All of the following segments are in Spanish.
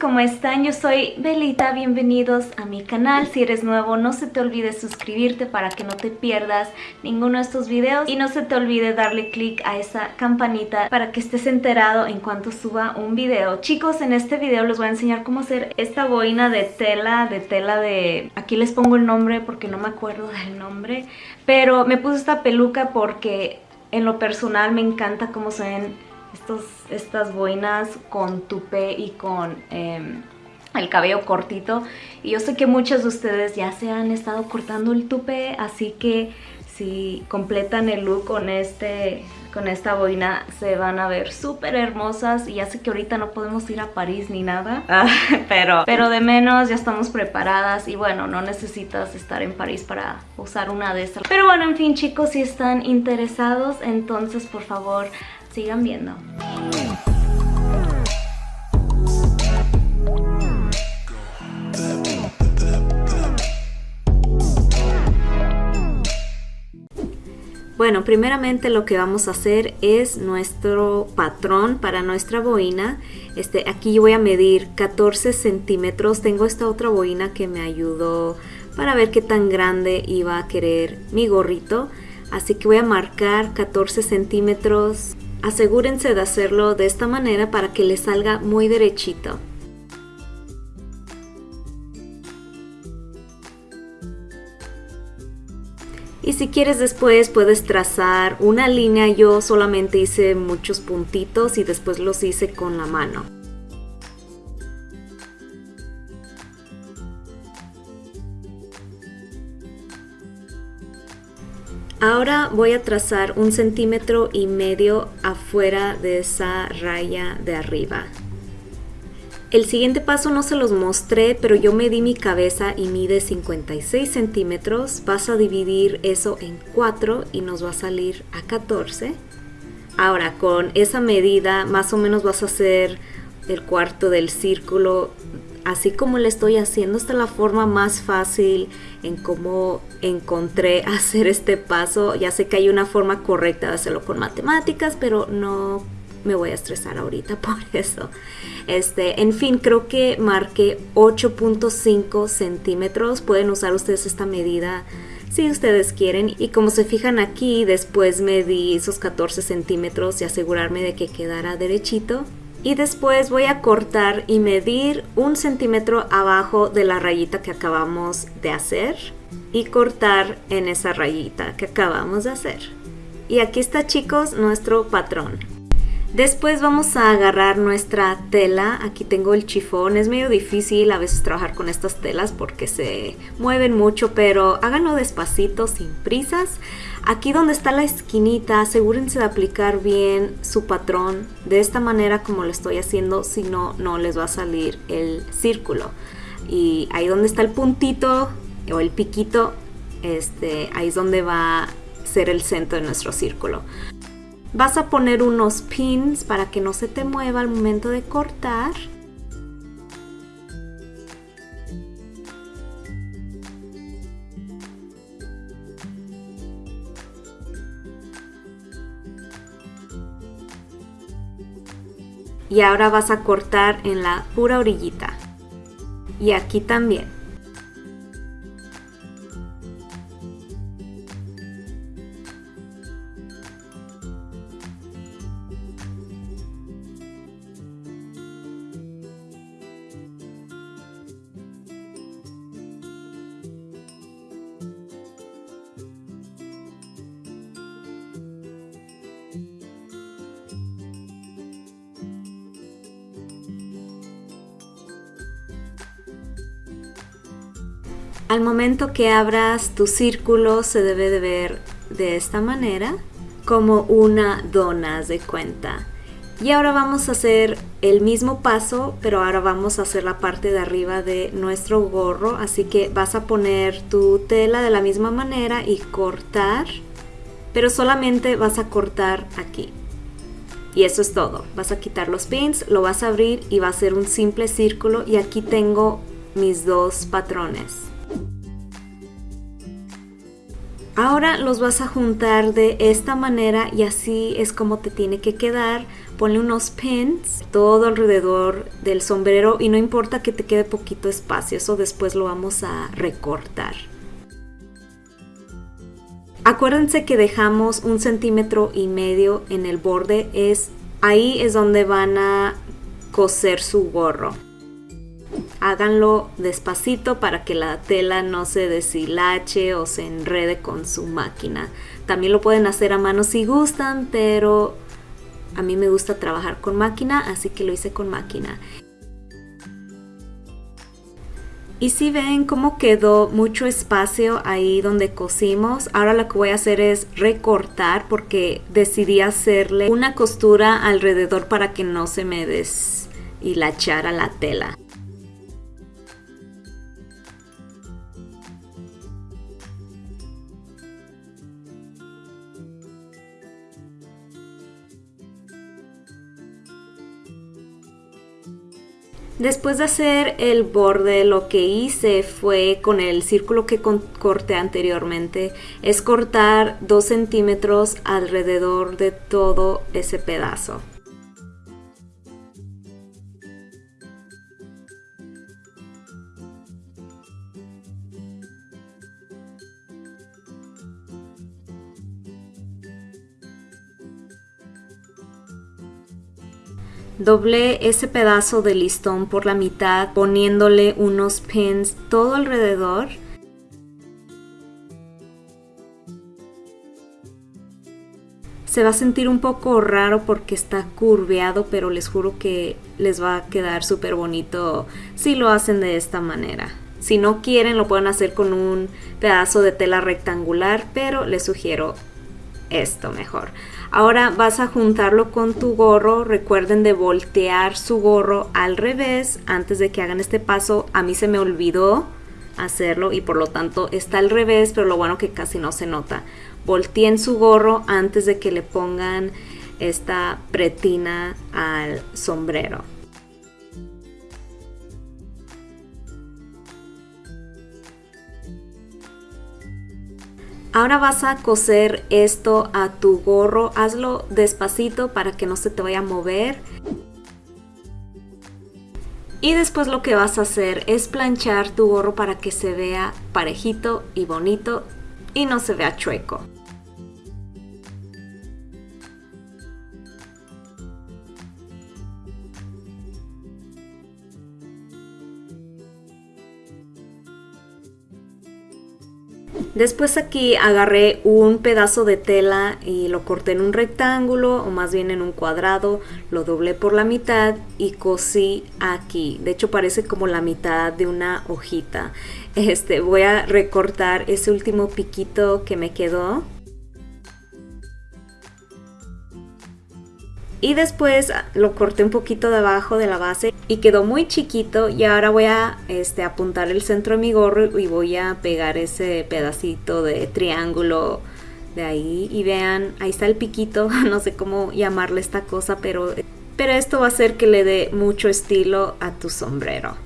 ¿cómo están? Yo soy Belita, bienvenidos a mi canal. Si eres nuevo, no se te olvide suscribirte para que no te pierdas ninguno de estos videos. Y no se te olvide darle click a esa campanita para que estés enterado en cuanto suba un video. Chicos, en este video les voy a enseñar cómo hacer esta boina de tela, de tela de... Aquí les pongo el nombre porque no me acuerdo del nombre. Pero me puse esta peluca porque en lo personal me encanta cómo se ven estas boinas con tupe y con em, el cabello cortito. Y yo sé que muchos de ustedes ya se han estado cortando el tupe, así que si completan el look con, este, con esta boina se van a ver súper hermosas y ya sé que ahorita no podemos ir a París ni nada, pero, pero de menos ya estamos preparadas y bueno, no necesitas estar en París para usar una de estas. Pero bueno, en fin chicos, si están interesados, entonces por favor Sigan viendo. Bueno, primeramente lo que vamos a hacer es nuestro patrón para nuestra boina. Este, aquí yo voy a medir 14 centímetros. Tengo esta otra boina que me ayudó para ver qué tan grande iba a querer mi gorrito. Así que voy a marcar 14 centímetros Asegúrense de hacerlo de esta manera para que le salga muy derechito. Y si quieres después puedes trazar una línea, yo solamente hice muchos puntitos y después los hice con la mano. Ahora voy a trazar un centímetro y medio afuera de esa raya de arriba. El siguiente paso no se los mostré, pero yo medí mi cabeza y mide 56 centímetros. Vas a dividir eso en 4 y nos va a salir a 14. Ahora, con esa medida más o menos vas a hacer el cuarto del círculo así como le estoy haciendo, esta es la forma más fácil en cómo encontré hacer este paso. Ya sé que hay una forma correcta de hacerlo con matemáticas, pero no me voy a estresar ahorita por eso. Este, en fin, creo que marqué 8.5 centímetros. Pueden usar ustedes esta medida si ustedes quieren. Y como se fijan aquí, después medí esos 14 centímetros y asegurarme de que quedara derechito y después voy a cortar y medir un centímetro abajo de la rayita que acabamos de hacer y cortar en esa rayita que acabamos de hacer. Y aquí está chicos nuestro patrón. Después vamos a agarrar nuestra tela, aquí tengo el chifón, es medio difícil a veces trabajar con estas telas porque se mueven mucho, pero háganlo despacito, sin prisas. Aquí donde está la esquinita, asegúrense de aplicar bien su patrón de esta manera como lo estoy haciendo, si no, no les va a salir el círculo. Y ahí donde está el puntito o el piquito, este, ahí es donde va a ser el centro de nuestro círculo. Vas a poner unos pins para que no se te mueva al momento de cortar. Y ahora vas a cortar en la pura orillita. Y aquí también. Al momento que abras tu círculo se debe de ver de esta manera, como una dona de cuenta. Y ahora vamos a hacer el mismo paso, pero ahora vamos a hacer la parte de arriba de nuestro gorro. Así que vas a poner tu tela de la misma manera y cortar, pero solamente vas a cortar aquí. Y eso es todo. Vas a quitar los pins, lo vas a abrir y va a ser un simple círculo. Y aquí tengo mis dos patrones. Ahora los vas a juntar de esta manera y así es como te tiene que quedar. Ponle unos pins todo alrededor del sombrero y no importa que te quede poquito espacio, eso después lo vamos a recortar. Acuérdense que dejamos un centímetro y medio en el borde, es ahí es donde van a coser su gorro háganlo despacito para que la tela no se deshilache o se enrede con su máquina. También lo pueden hacer a mano si gustan, pero a mí me gusta trabajar con máquina, así que lo hice con máquina. Y si ven cómo quedó mucho espacio ahí donde cosimos, ahora lo que voy a hacer es recortar porque decidí hacerle una costura alrededor para que no se me deshilachara la tela. Después de hacer el borde, lo que hice fue con el círculo que corté anteriormente, es cortar 2 centímetros alrededor de todo ese pedazo. Doblé ese pedazo de listón por la mitad poniéndole unos pins todo alrededor. Se va a sentir un poco raro porque está curveado, pero les juro que les va a quedar súper bonito si lo hacen de esta manera. Si no quieren lo pueden hacer con un pedazo de tela rectangular, pero les sugiero esto mejor. Ahora vas a juntarlo con tu gorro. Recuerden de voltear su gorro al revés antes de que hagan este paso. A mí se me olvidó hacerlo y por lo tanto está al revés, pero lo bueno que casi no se nota. Volteen su gorro antes de que le pongan esta pretina al sombrero. Ahora vas a coser esto a tu gorro, hazlo despacito para que no se te vaya a mover. Y después lo que vas a hacer es planchar tu gorro para que se vea parejito y bonito y no se vea chueco. Después aquí agarré un pedazo de tela y lo corté en un rectángulo o más bien en un cuadrado, lo doblé por la mitad y cosí aquí. De hecho parece como la mitad de una hojita. Este, voy a recortar ese último piquito que me quedó y después lo corté un poquito debajo de la base y quedó muy chiquito y ahora voy a este, apuntar el centro de mi gorro y voy a pegar ese pedacito de triángulo de ahí y vean, ahí está el piquito, no sé cómo llamarle esta cosa, pero, pero esto va a hacer que le dé mucho estilo a tu sombrero.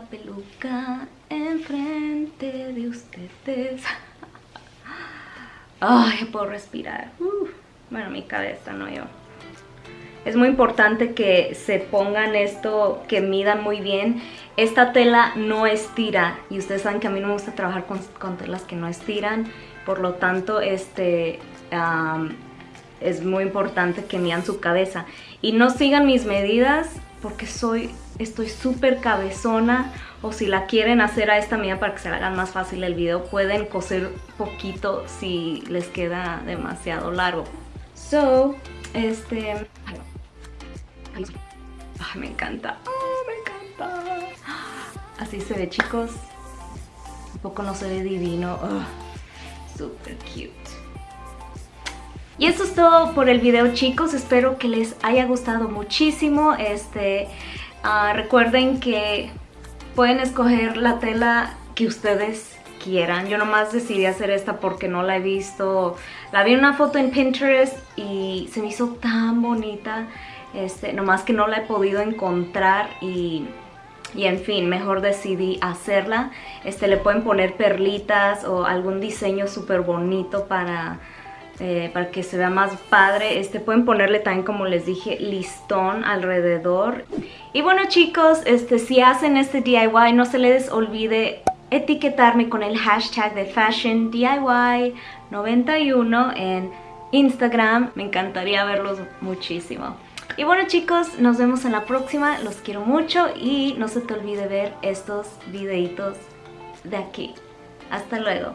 Peluca enfrente de ustedes. Ay, puedo respirar. bueno, mi cabeza, no yo. Es muy importante que se pongan esto, que midan muy bien. Esta tela no estira y ustedes saben que a mí no me gusta trabajar con, telas que no estiran. Por lo tanto, este, es muy importante que midan su cabeza. Y no sigan mis medidas porque soy, estoy súper cabezona o si la quieren hacer a esta medida para que se la hagan más fácil el video, pueden coser poquito si les queda demasiado largo. So, este... Me encanta. me encanta. Así se ve, chicos. Un poco no se ve divino. Super cute. Y eso es todo por el video chicos, espero que les haya gustado muchísimo. Este, ah, recuerden que pueden escoger la tela que ustedes quieran. Yo nomás decidí hacer esta porque no la he visto. La vi en una foto en Pinterest y se me hizo tan bonita. Este, nomás que no la he podido encontrar y, y en fin, mejor decidí hacerla. Este, le pueden poner perlitas o algún diseño súper bonito para eh, para que se vea más padre. Este, pueden ponerle también, como les dije, listón alrededor. Y bueno chicos, este, si hacen este DIY, no se les olvide etiquetarme con el hashtag de Fashion DIY 91 en Instagram. Me encantaría verlos muchísimo. Y bueno chicos, nos vemos en la próxima. Los quiero mucho y no se te olvide ver estos videitos de aquí. Hasta luego.